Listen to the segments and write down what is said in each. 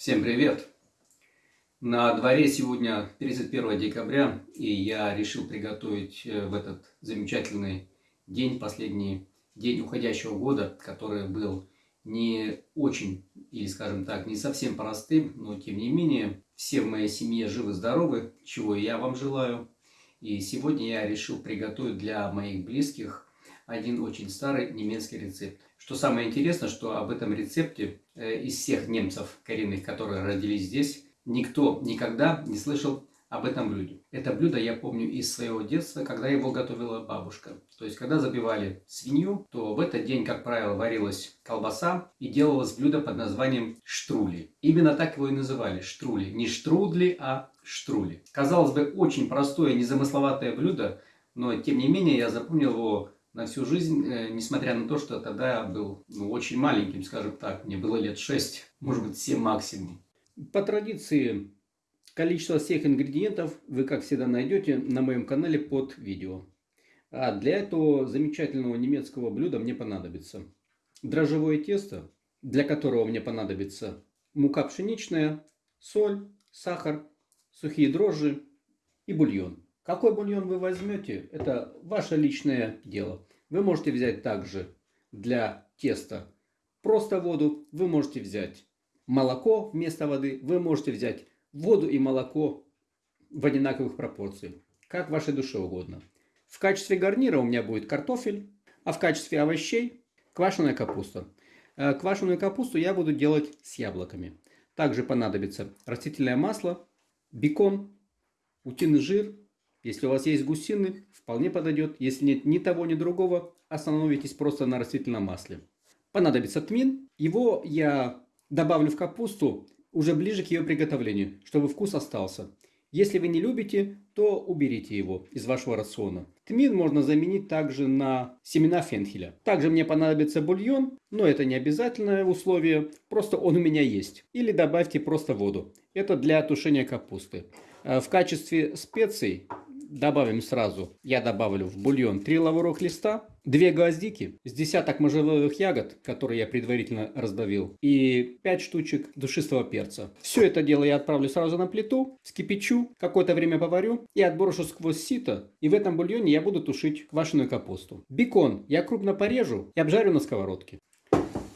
Всем привет! На дворе сегодня 31 декабря, и я решил приготовить э, в этот замечательный день, последний день уходящего года, который был не очень, или скажем так, не совсем простым, но тем не менее, все в моей семье живы-здоровы, чего я вам желаю. И сегодня я решил приготовить для моих близких один очень старый немецкий рецепт. Что самое интересное, что об этом рецепте э, из всех немцев коренных, которые родились здесь, никто никогда не слышал об этом блюде. Это блюдо я помню из своего детства, когда его готовила бабушка. То есть, когда забивали свинью, то в этот день, как правило, варилась колбаса и делалось блюдо под названием штрули. Именно так его и называли – штрули. Не штрудли, а штрули. Казалось бы, очень простое, незамысловатое блюдо, но тем не менее я запомнил его на всю жизнь, э, несмотря на то, что тогда я был ну, очень маленьким, скажем так, мне было лет 6, может быть 7 максимум. По традиции, количество всех ингредиентов вы, как всегда, найдете на моем канале под видео. А для этого замечательного немецкого блюда мне понадобится дрожжевое тесто, для которого мне понадобится мука пшеничная, соль, сахар, сухие дрожжи и бульон. Какой бульон вы возьмете, это ваше личное дело. Вы можете взять также для теста просто воду, вы можете взять молоко вместо воды, вы можете взять воду и молоко в одинаковых пропорциях, как вашей душе угодно. В качестве гарнира у меня будет картофель, а в качестве овощей квашеная капуста. Э, квашеную капусту я буду делать с яблоками. Также понадобится растительное масло, бекон, утиный жир, если у вас есть гусины, вполне подойдет. Если нет ни того, ни другого, остановитесь просто на растительном масле. Понадобится тмин. Его я добавлю в капусту уже ближе к ее приготовлению, чтобы вкус остался. Если вы не любите, то уберите его из вашего рациона. Тмин можно заменить также на семена фенхеля. Также мне понадобится бульон, но это не обязательное условие, просто он у меня есть. Или добавьте просто воду. Это для тушения капусты. Э, в качестве специй добавим сразу, я добавлю в бульон 3 лавровых листа, 2 гвоздики, с десяток можжевелых ягод, которые я предварительно раздавил, и 5 штучек душистого перца. Все это дело я отправлю сразу на плиту, вскипячу, какое-то время поварю и отброшу сквозь сито, и в этом бульоне я буду тушить квашеную капусту. Бекон я крупно порежу и обжарю на сковородке.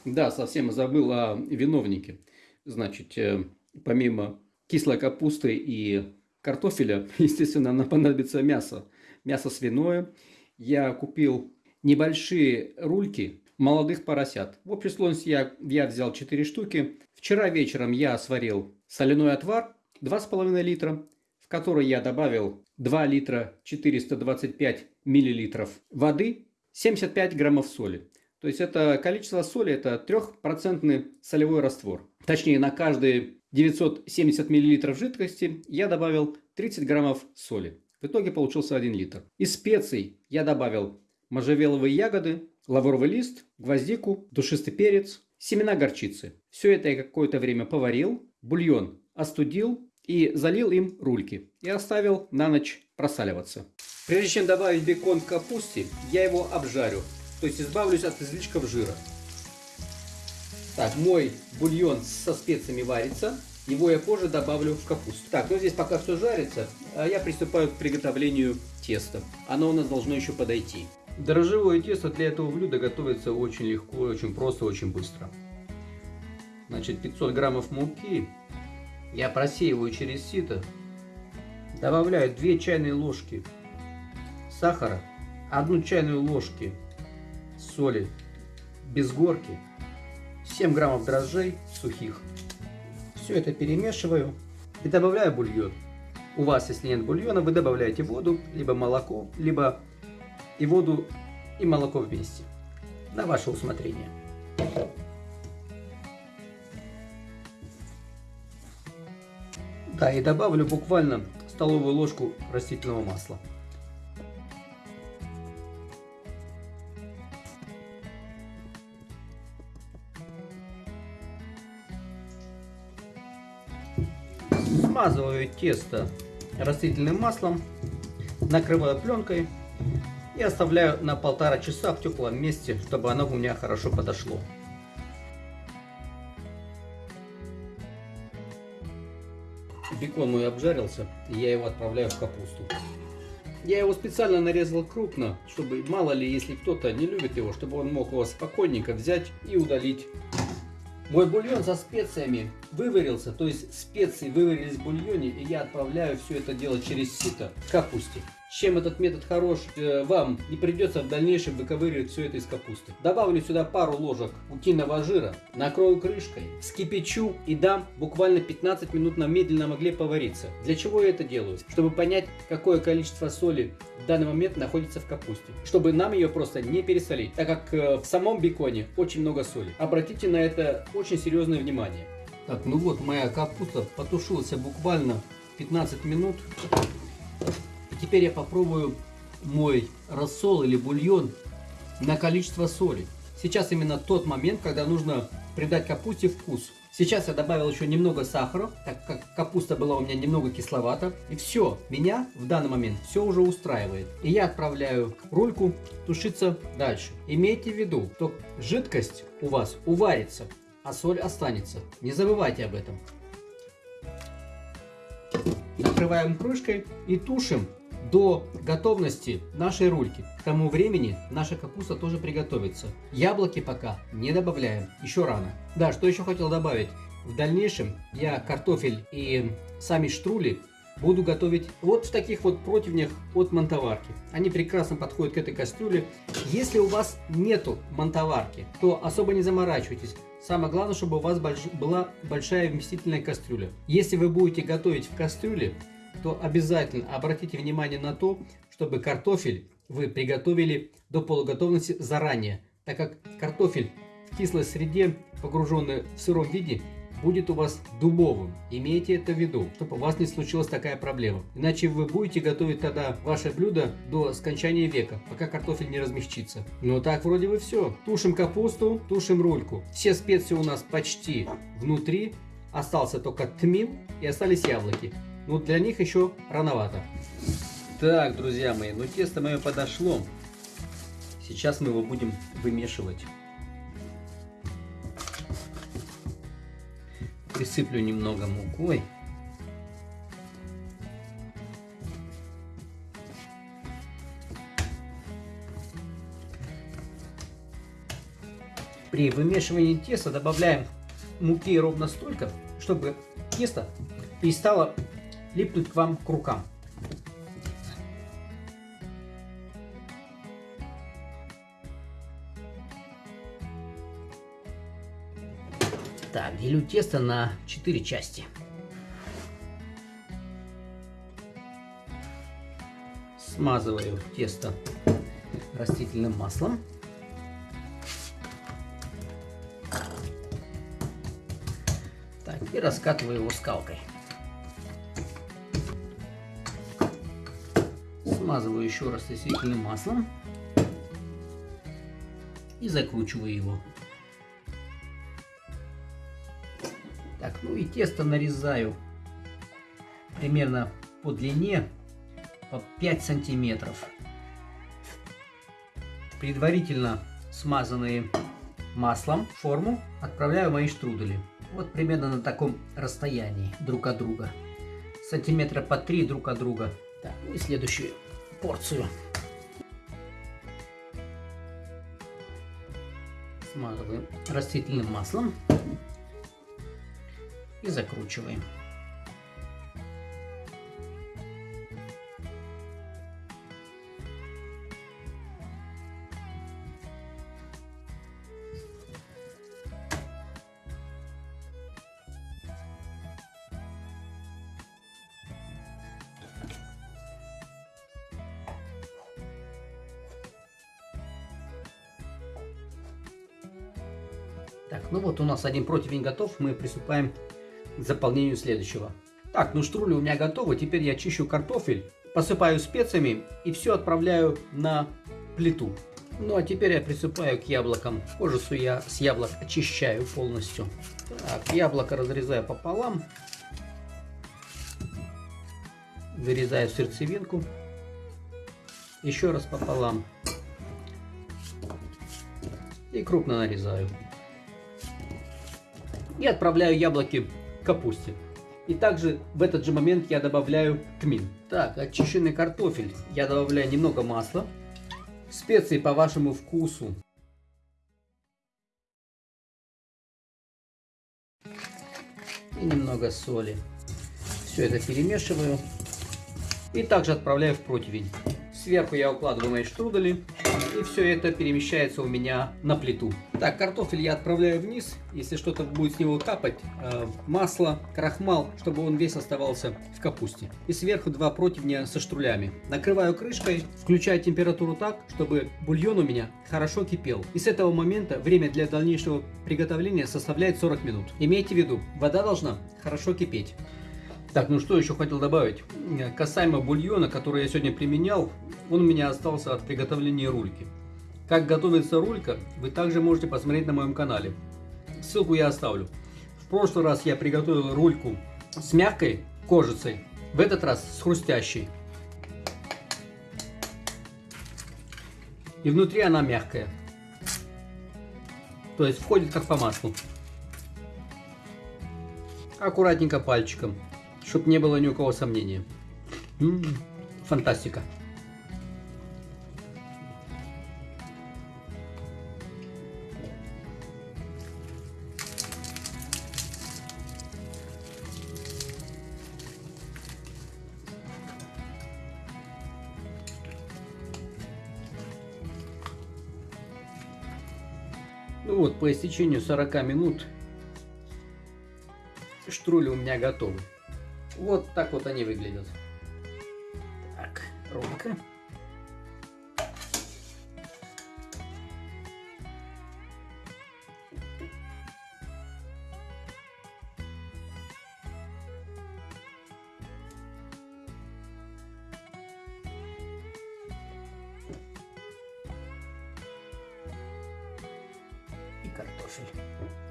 Да, совсем забыл о виновнике. Значит, э, помимо кислой капусты и картофеля, естественно, нам понадобится мясо. Мясо свиное. Я купил небольшие рульки молодых поросят. В общей сложности я, я взял 4 штуки. Вчера вечером я сварил соляной отвар 2,5 литра, в который я добавил 2 литра 425 миллилитров воды, 75 граммов соли. То есть это количество соли, это 3% солевой раствор. Точнее, на каждые 970 мл жидкости я добавил 30 граммов соли. В итоге получился 1 литр. Из специй я добавил можжевеловые ягоды, лавровый лист, гвоздику, душистый перец, семена горчицы. Все это я какое-то время поварил, бульон остудил и залил им рульки. И оставил на ночь просаливаться. Прежде чем добавить бекон к капусте, я его обжарю. То есть избавлюсь от излишков жира. Так, мой бульон со специями варится. Его я позже добавлю в капусту. Так, ну здесь пока все жарится, а я приступаю к приготовлению теста. Оно у нас должно еще подойти. Дрожжевое тесто для этого блюда готовится очень легко, очень просто, очень быстро. Значит, 500 граммов муки я просеиваю через сито. Добавляю 2 чайные ложки сахара, 1 чайную ложки соли без горки 7 граммов дрожжей сухих. Все это перемешиваю и добавляю бульон. У вас, если нет бульона, вы добавляете воду, либо молоко, либо и воду, и молоко вместе. На ваше усмотрение. Да, и добавлю буквально столовую ложку растительного масла. Смазываю тесто растительным маслом, накрываю пленкой и оставляю на полтора часа в теплом месте, чтобы оно у меня хорошо подошло. бекон мой обжарился, и я его отправляю в капусту. Я его специально нарезал крупно, чтобы мало ли, если кто-то не любит его, чтобы он мог его спокойненько взять и удалить. Мой бульон со специями выварился, то есть специи выварились в бульоне, и я отправляю все это дело через сито к капусте. Чем этот метод хорош, э, вам не придется в дальнейшем выковыривать все это из капусты. Добавлю сюда пару ложек утиного жира, накрою крышкой, вскипячу и дам буквально 15 минут на медленном огле повариться. Для чего я это делаю? Чтобы понять, какое количество соли в данный момент находится в капусте. Чтобы нам ее просто не пересолить, так как э, в самом беконе очень много соли. Обратите на это очень серьезное внимание. Так, ну вот моя капуста потушилась буквально 15 минут. И теперь я попробую мой рассол или бульон на количество соли. Сейчас именно тот момент, когда нужно придать капусте вкус. Сейчас я добавил еще немного сахара, так как капуста была у меня немного кисловата. И все, меня в данный момент все уже устраивает. И я отправляю рульку тушиться дальше. Имейте в виду, что жидкость у вас уварится, а соль останется. Не забывайте об этом. Накрываем крышкой и тушим до готовности нашей рульки. К тому времени наша капуста тоже приготовится. Яблоки пока не добавляем, еще рано. Да, что еще хотел добавить. В дальнейшем я картофель и сами штрули буду готовить вот в таких вот противнях от монтоварки. Они прекрасно подходят к этой кастрюле. Если у вас нету монтоварки, то особо не заморачивайтесь. Самое главное, чтобы у вас больш... была большая вместительная кастрюля. Если вы будете готовить в кастрюле, то обязательно обратите внимание на то, чтобы картофель вы приготовили до полуготовности заранее, так как картофель в кислой среде, погруженный в сыром виде, будет у вас дубовым. Имейте это в виду, чтобы у вас не случилась такая проблема. Иначе вы будете готовить тогда ваше блюдо до скончания века, пока картофель не размягчится. Ну так вроде бы все. Тушим капусту, тушим рульку. Все специи у нас почти внутри. Остался только тмин и остались яблоки. Но для них еще рановато. Так, друзья мои, ну тесто мое подошло. Сейчас мы его будем вымешивать. Присыплю немного мукой. При вымешивании теста добавляем муки ровно столько, чтобы тесто перестало липнуть к вам к рукам. Так, делю тесто на 4 части. Смазываю тесто растительным маслом. Так, и раскатываю его скалкой. Смазываю еще раз растительным маслом и закручиваю его. Так, ну и тесто нарезаю примерно по длине по 5 сантиметров. Предварительно смазанные маслом форму отправляю мои штрудели. Вот примерно на таком расстоянии друг от друга. Сантиметра по 3 друг от друга. Так, ну и следующую порцию. Смазываем растительным маслом и закручиваем. Так, ну вот у нас один противень готов. Мы приступаем к заполнению следующего. Так, ну штрули у меня готовы. Теперь я чищу картофель, посыпаю специями и все отправляю на плиту. Ну а теперь я приступаю к яблокам. Кожу я с яблок очищаю полностью. Так, яблоко разрезаю пополам. Вырезаю сердцевинку. Еще раз пополам. И крупно нарезаю и отправляю яблоки к капусте. И также в этот же момент я добавляю тмин. Так, очищенный картофель. Я добавляю немного масла. Специи по вашему вкусу. И немного соли. Все это перемешиваю. И также отправляю в противень. Сверху я укладываю мои штрудели. И все это перемещается у меня на плиту. Так, картофель я отправляю вниз. Если что-то будет с него капать, э, масло, крахмал, чтобы он весь оставался в капусте. И сверху два противня со штрулями. Накрываю крышкой, включаю температуру так, чтобы бульон у меня хорошо кипел. И с этого момента время для дальнейшего приготовления составляет 40 минут. Имейте в виду, вода должна хорошо кипеть. Так, ну что еще хотел добавить? Касаемо бульона, который я сегодня применял, он у меня остался от приготовления рульки. Как готовится рулька, вы также можете посмотреть на моем канале. Ссылку я оставлю. В прошлый раз я приготовил рульку с мягкой кожицей, в этот раз с хрустящей. И внутри она мягкая. То есть входит как по маслу. Аккуратненько пальчиком чтобы не было ни у кого -м, фантастика. Ну вот, по истечению 40 минут штрули у меня готовы. Вот так вот они выглядят. Так, румка. И картофель.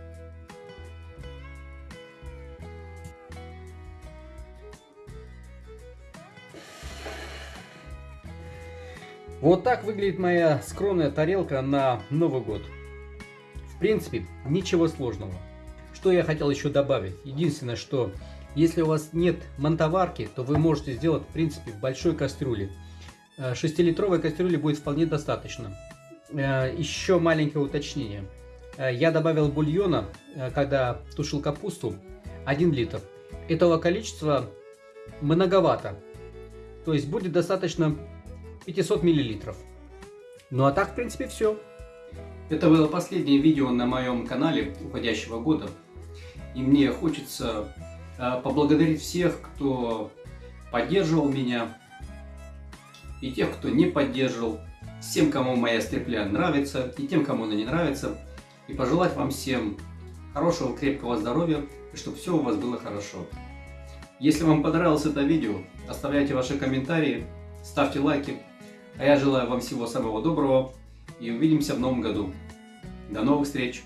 Вот так выглядит моя скромная тарелка на Новый год. В принципе, ничего сложного. Что я хотел еще добавить? Единственное, что если у вас нет мантоварки, то вы можете сделать, в принципе, в большой кастрюле. 6-литровой э, кастрюли будет вполне достаточно. Э, еще маленькое уточнение. Э, я добавил бульона, когда тушил капусту, 1 литр. Этого количества многовато. То есть будет достаточно 500 миллилитров. Ну а так, в принципе, все. Это было последнее видео на моем канале уходящего года. И мне хочется э, поблагодарить всех, кто поддерживал меня, и тех, кто не поддерживал, всем, кому моя стрепля нравится, и тем, кому она не нравится, и пожелать вам всем хорошего, крепкого здоровья, и чтобы все у вас было хорошо. Если вам понравилось это видео, оставляйте ваши комментарии, ставьте лайки, а я желаю вам всего самого доброго и увидимся в новом году. До новых встреч!